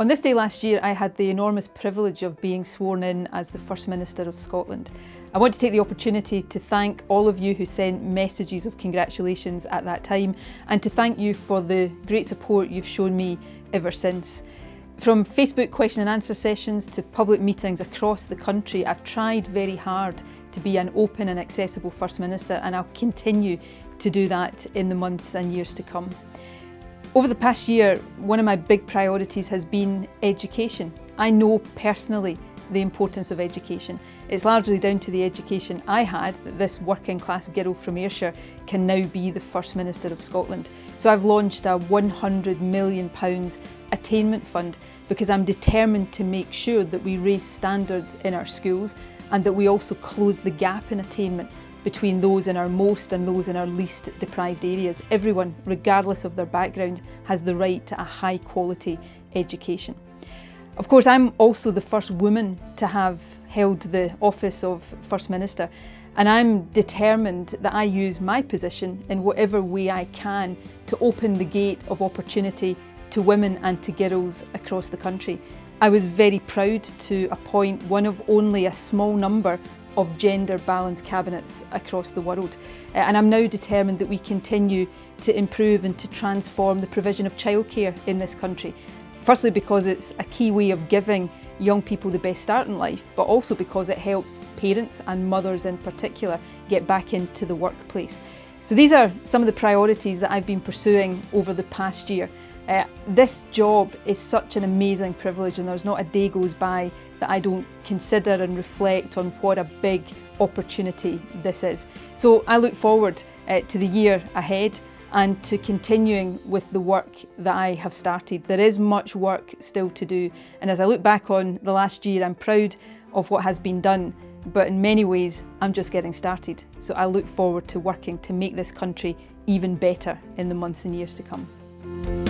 On this day last year, I had the enormous privilege of being sworn in as the First Minister of Scotland. I want to take the opportunity to thank all of you who sent messages of congratulations at that time and to thank you for the great support you've shown me ever since. From Facebook question and answer sessions to public meetings across the country, I've tried very hard to be an open and accessible First Minister and I'll continue to do that in the months and years to come. Over the past year, one of my big priorities has been education. I know personally the importance of education. It's largely down to the education I had that this working class girl from Ayrshire can now be the First Minister of Scotland. So I've launched a £100 million attainment fund because I'm determined to make sure that we raise standards in our schools and that we also close the gap in attainment between those in our most and those in our least deprived areas. Everyone, regardless of their background, has the right to a high quality education. Of course, I'm also the first woman to have held the office of First Minister and I'm determined that I use my position in whatever way I can to open the gate of opportunity to women and to girls across the country. I was very proud to appoint one of only a small number of gender balanced cabinets across the world. Uh, and I'm now determined that we continue to improve and to transform the provision of childcare in this country. Firstly because it's a key way of giving young people the best start in life, but also because it helps parents and mothers in particular get back into the workplace. So these are some of the priorities that I've been pursuing over the past year. Uh, this job is such an amazing privilege and there's not a day goes by that I don't consider and reflect on what a big opportunity this is. So I look forward uh, to the year ahead and to continuing with the work that I have started. There is much work still to do and as I look back on the last year I'm proud of what has been done but in many ways I'm just getting started. So I look forward to working to make this country even better in the months and years to come.